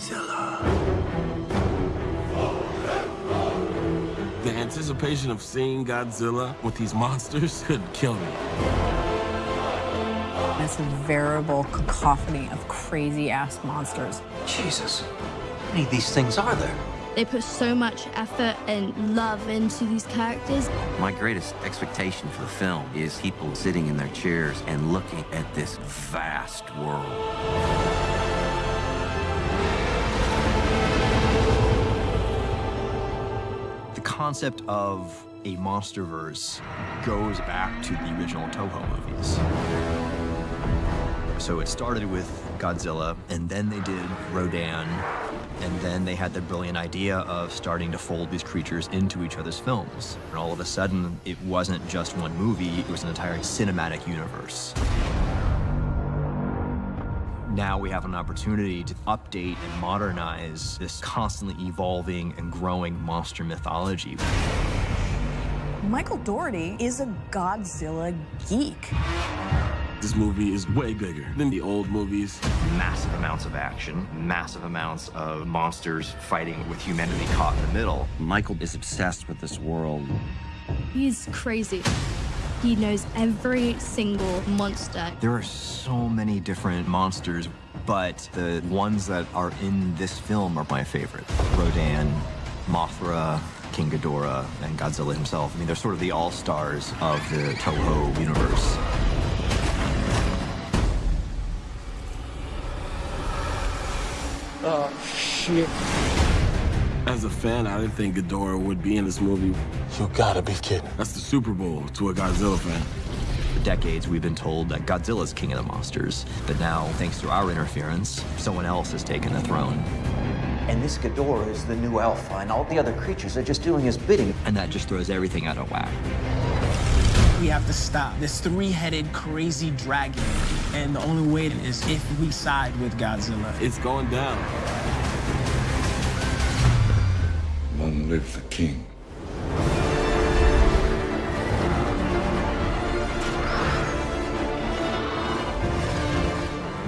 Zilla. The anticipation of seeing Godzilla with these monsters could kill me. It's a veritable cacophony of crazy-ass monsters. Jesus. How many of these things are there? They put so much effort and love into these characters. My greatest expectation for the film is people sitting in their chairs and looking at this vast world. Concept of a monsterverse goes back to the original Toho movies. So it started with Godzilla, and then they did Rodan, and then they had the brilliant idea of starting to fold these creatures into each other's films. And all of a sudden, it wasn't just one movie, it was an entire cinematic universe. Now we have an opportunity to update and modernize this constantly evolving and growing monster mythology. Michael Dougherty is a Godzilla geek. This movie is way bigger than the old movies. Massive amounts of action, massive amounts of monsters fighting with humanity caught in the middle. Michael is obsessed with this world. He's crazy. He knows every single monster. There are so many different monsters, but the ones that are in this film are my favorite. Rodan, Mothra, King Ghidorah, and Godzilla himself. I mean, they're sort of the all-stars of the Toho universe. Oh, shit. As a fan, I didn't think Ghidorah would be in this movie. You gotta be kidding. That's the Super Bowl to a Godzilla fan. For decades, we've been told that Godzilla's king of the monsters, but now, thanks to our interference, someone else has taken the throne. And this Ghidorah is the new alpha, and all the other creatures are just doing his bidding. And that just throws everything out of whack. We have to stop this three-headed crazy dragon. And the only way is if we side with Godzilla. It's going down. Live the king.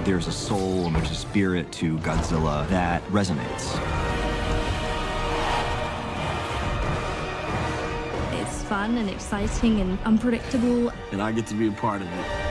There's a soul and there's a spirit to Godzilla that resonates. It's fun and exciting and unpredictable. And I get to be a part of it.